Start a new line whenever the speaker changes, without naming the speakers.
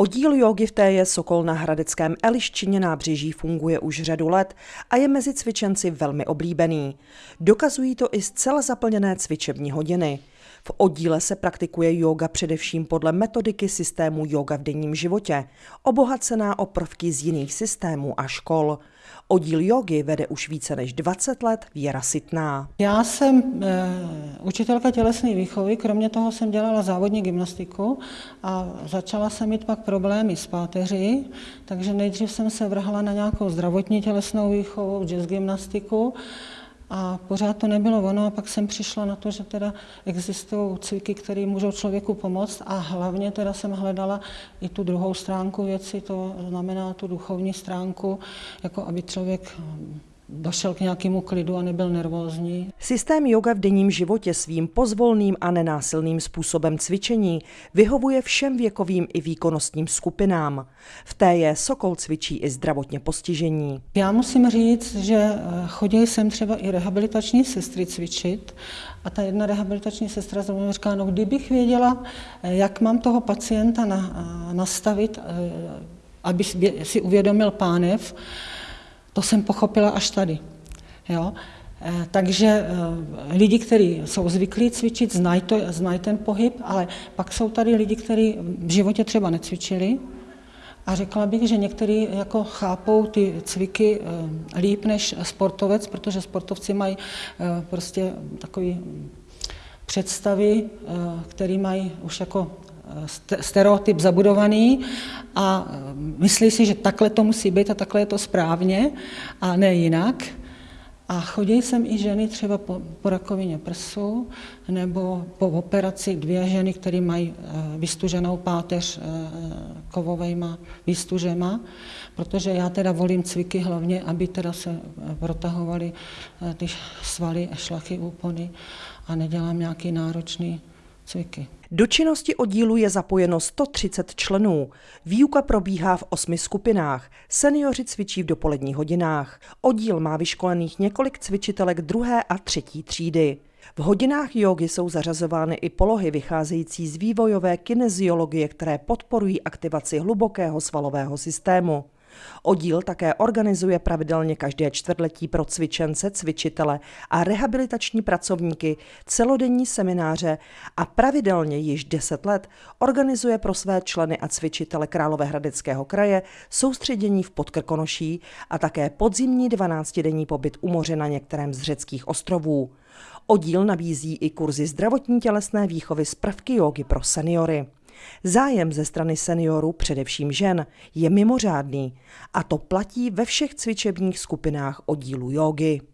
Oddíl jogy v té je Sokol na Hradeckém Eliščině nábřeží funguje už řadu let a je mezi cvičenci velmi oblíbený. Dokazují to i zcela zaplněné cvičební hodiny. V oddíle se praktikuje yoga především podle metodiky systému yoga v denním životě, obohacená o prvky z jiných systémů a škol. Oddíl jogy vede už více než 20 let Věra Sitná.
Já jsem e, učitelka tělesné výchovy, kromě toho jsem dělala závodní gymnastiku a začala jsem mít pak problémy s páteří, takže nejdřív jsem se vrhla na nějakou zdravotní tělesnou výchovu, jazz gymnastiku a pořád to nebylo ono a pak jsem přišla na to, že teda existují cviky, které můžou člověku pomoct a hlavně teda jsem hledala i tu druhou stránku věci, to znamená tu duchovní stránku, jako aby člověk došel k nějakému klidu a nebyl nervózní.
Systém yoga v denním životě svým pozvolným a nenásilným způsobem cvičení vyhovuje všem věkovým i výkonnostním skupinám. V té je Sokol cvičí i zdravotně postižení.
Já musím říct, že eh, chodili jsem třeba i rehabilitační sestry cvičit a ta jedna rehabilitační sestra zrovna říká, no kdybych věděla, eh, jak mám toho pacienta na, eh, nastavit, aby si uvědomil pánev, to jsem pochopila až tady. Jo? Eh, takže eh, lidi, kteří jsou zvyklí cvičit, znají, to, znají ten pohyb, ale pak jsou tady lidi, kteří v životě třeba necvičili a řekla bych, že někteří jako chápou ty cviky eh, líp než sportovec, protože sportovci mají prostě takový představy, které mají už jako stereotyp zabudovaný a myslí si, že takhle to musí být a takhle je to správně a ne jinak. A chodí sem i ženy třeba po, po rakovině prsu nebo po operaci dvě ženy, které mají eh, vystuženou páteř eh, kovovejma výstužema, protože já teda volím cviky hlavně, aby teda se protahovaly ty svaly a šlachy úpony a nedělám nějaký náročný cviky.
Do činnosti oddílu je zapojeno 130 členů. Výuka probíhá v osmi skupinách. Seniori cvičí v dopoledních hodinách. Oddíl má vyškolených několik cvičitelek druhé a třetí třídy. V hodinách jogy jsou zařazovány i polohy vycházející z vývojové kineziologie, které podporují aktivaci hlubokého svalového systému. Oddíl také organizuje pravidelně každé čtvrtletí pro cvičence, cvičitele a rehabilitační pracovníky celodenní semináře a pravidelně již 10 let organizuje pro své členy a cvičitele Královéhradeckého kraje soustředění v Podkrkonoší a také podzimní 12-denní pobyt u moře na některém z řeckých ostrovů. Oddíl nabízí i kurzy zdravotní tělesné výchovy z prvky jogy pro seniory. Zájem ze strany seniorů, především žen, je mimořádný a to platí ve všech cvičebních skupinách oddílu jogy.